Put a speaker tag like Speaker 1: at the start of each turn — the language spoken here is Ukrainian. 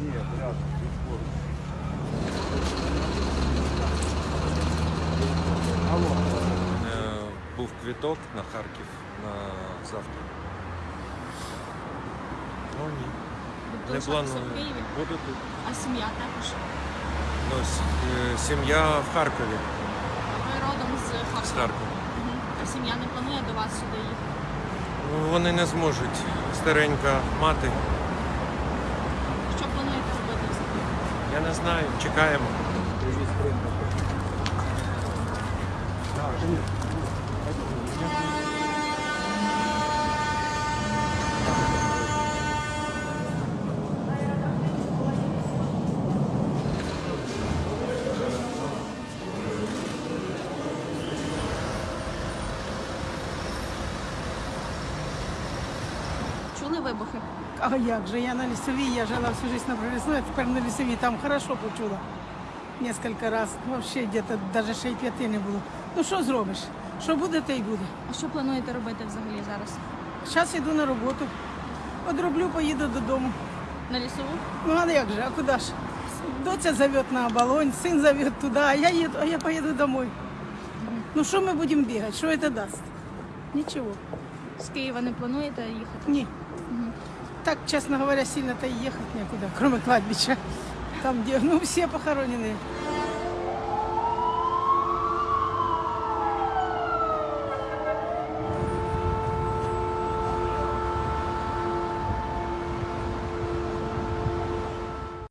Speaker 1: Е, Був квіток на Харків на завтра. Ну ні. Не планую. Буду тут.
Speaker 2: а сім'я також.
Speaker 1: Ну, е, сім'я в Харкові.
Speaker 2: Ви родом з Харкова?
Speaker 1: З
Speaker 2: Харкова. Мгм. А сім'я не планує до вас сюди їхати.
Speaker 1: Вони не зможуть. Старенька мати.
Speaker 2: Що плануєте робити взагалі?
Speaker 1: Не знаю, чекаємо.
Speaker 2: Чули вибухи?
Speaker 3: А як же? Я на лісовій, я жила всю жизнь на пролісної, а тепер на лісовій. Там хорошо почула. Несколько раз. Вообще где-то даже ще й п'яти не було. Ну що зробиш? Що буде, те й буде.
Speaker 2: А що плануєте робити взагалі зараз?
Speaker 3: Зараз йду на роботу. Одроблю, поїду додому.
Speaker 2: На лісову?
Speaker 3: Ну а як же, а куди ж? Доця зовет на оболонь, син зовет туди, а я їду, а я поїду домой. Ну що ми будемо бігати? Що це дасть? Нічого.
Speaker 2: З Києва не плануєте їхати?
Speaker 3: Ні. Так, честно говоря, сильно-то и ехать некуда, кроме кладбища. Там, где, ну, все похоронены.